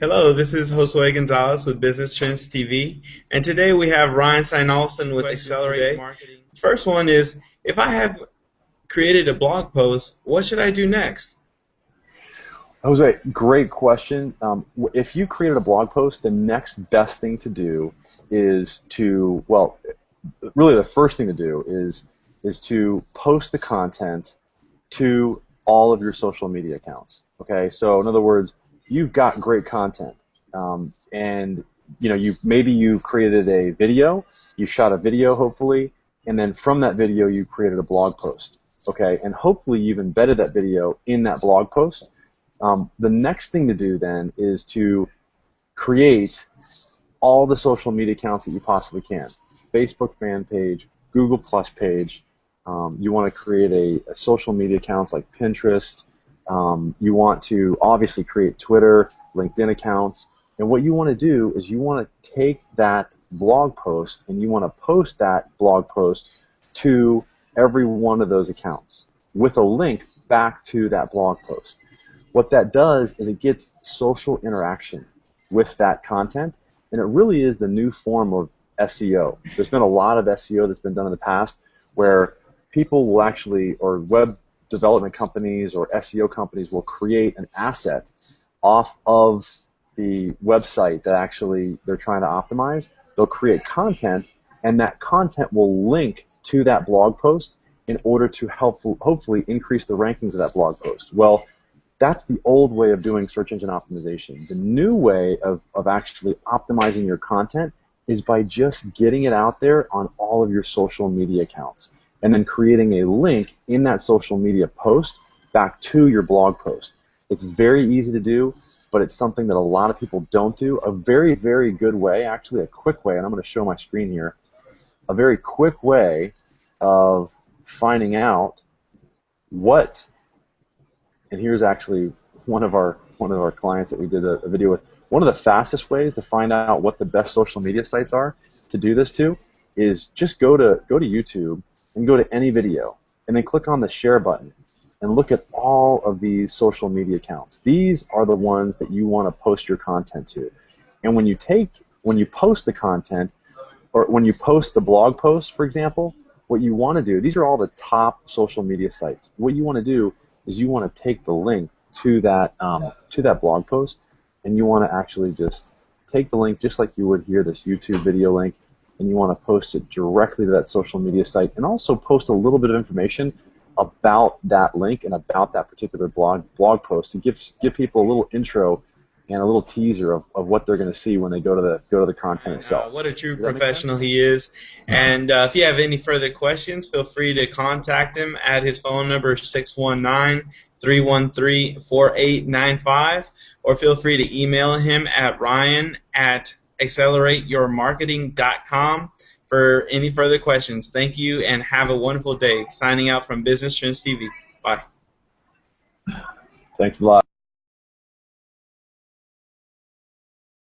Hello, this is Josue Gonzalez with Business Trends TV, and today we have Ryan Steinolson with Accelerate Marketing. First one is, if I have created a blog post, what should I do next? Jose, great question. Um, if you created a blog post, the next best thing to do is to, well, really the first thing to do is is to post the content to all of your social media accounts. Okay, so in other words, you've got great content, um, and you know you maybe you created a video, you shot a video hopefully, and then from that video you created a blog post. Okay, and hopefully you've embedded that video in that blog post. Um, the next thing to do then is to create all the social media accounts that you possibly can. Facebook fan page, Google Plus page. Um, you want to create a, a, social media accounts like Pinterest. Um, you want to obviously create Twitter, LinkedIn accounts. And what you want to do is you want to take that blog post and you want to post that blog post to every one of those accounts with a link back to that blog post. What that does is it gets social interaction with that content, and it really is the new form of SEO. There's been a lot of SEO that's been done in the past where people will actually, or web development companies or SEO companies will create an asset off of the website that actually they're trying to optimize. They'll create content, and that content will link to that blog post in order to help hopefully increase the rankings of that blog post. Well, that's the old way of doing search engine optimization. The new way of, of actually optimizing your content is by just getting it out there on all of your social media accounts and then creating a link in that social media post back to your blog post. It's very easy to do, but it's something that a lot of people don't do. A very, very good way, actually a quick way, and I'm going to show my screen here, a very quick way of finding out what, and here's actually one of our one of our clients that we did a, a video with. One of the fastest ways to find out what the best social media sites are to do this to is just go to go to YouTube and go to any video and then click on the share button and look at all of these social media accounts. These are the ones that you want to post your content to. And when you take when you post the content or when you post the blog post, for example, what you want to do, these are all the top social media sites. What you want to do is you want to take the link to that um, to that blog post, and you want to actually just take the link just like you would here, this YouTube video link, and you want to post it directly to that social media site, and also post a little bit of information about that link and about that particular blog blog post to give give people a little intro and a little teaser of, of what they're going to see when they go to the go to the content itself. Uh, what a true professional he is! And uh, if you have any further questions, feel free to contact him at his phone number 619-313-4895, or feel free to email him at ryan at accelerateyourmarketing.com for any further questions. Thank you and have a wonderful day. Signing out from Business Trends TV. Bye. Thanks a lot.